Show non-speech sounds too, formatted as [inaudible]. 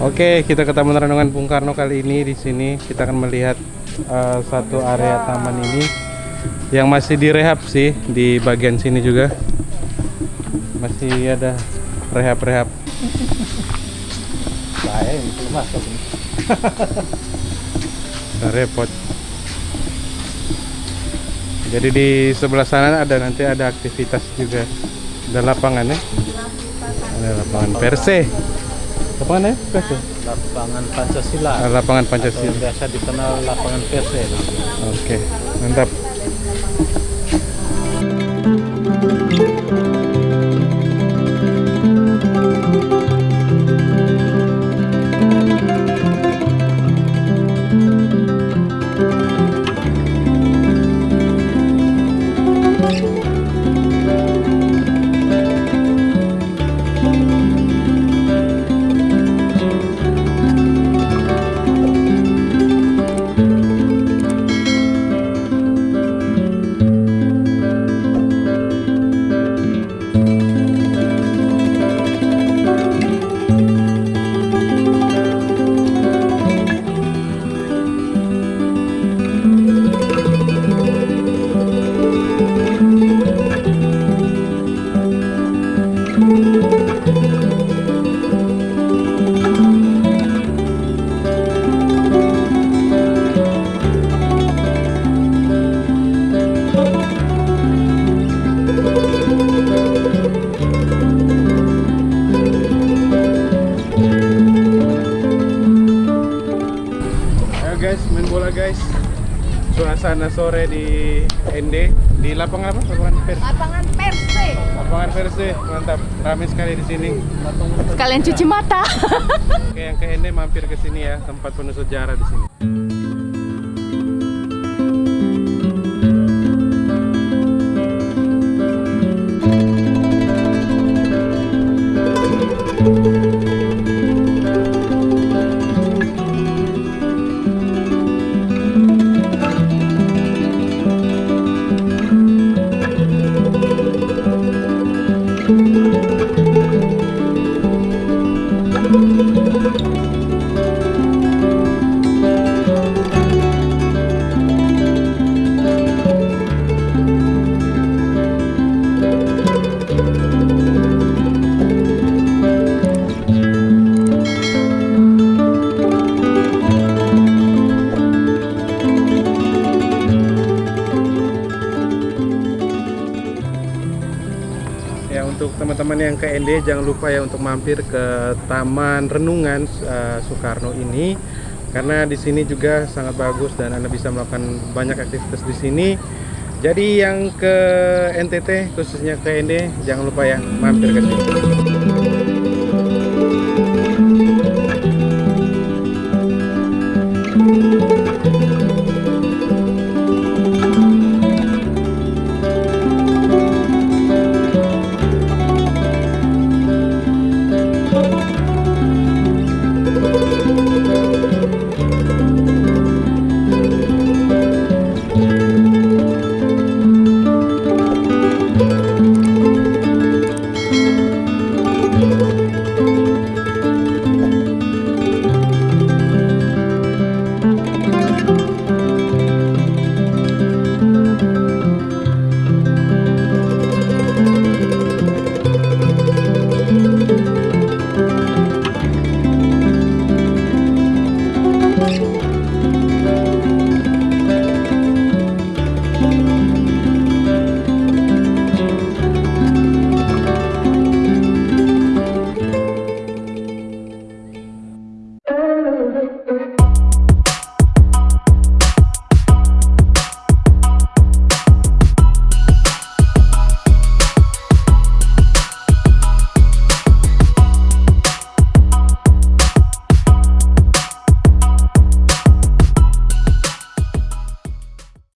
Oke, kita ke Taman Renungan Bung Karno kali ini di sini kita akan melihat uh, satu area taman ini yang masih direhab sih di bagian sini juga. Masih ada rehab-rehab. Saya masuk. [laughs] Repot. Jadi di sebelah sana ada nanti ada aktivitas juga. Ada lapangan ya. Ada lapangan Perse. Lapangan ya? Perse. Lapangan Pancasila. Lapangan Atau Pancasila. biasa dikenal lapangan Perse. Oke, mantap. Ayo Suasana sore di ND di lapangan apa? Lapangan Perse. Lapangan Perse. Lapangan Perse, mantap. Ramai sekali di sini. Sekalian cuci mata. Oke, yang ke ND mampir ke sini ya, tempat penuh sejarah di sini. Untuk teman-teman yang ke ND jangan lupa ya untuk mampir ke Taman Renungan eh, Soekarno ini karena di sini juga sangat bagus dan Anda bisa melakukan banyak aktivitas di sini. Jadi yang ke NTT khususnya ke ND jangan lupa ya mampir ke sini.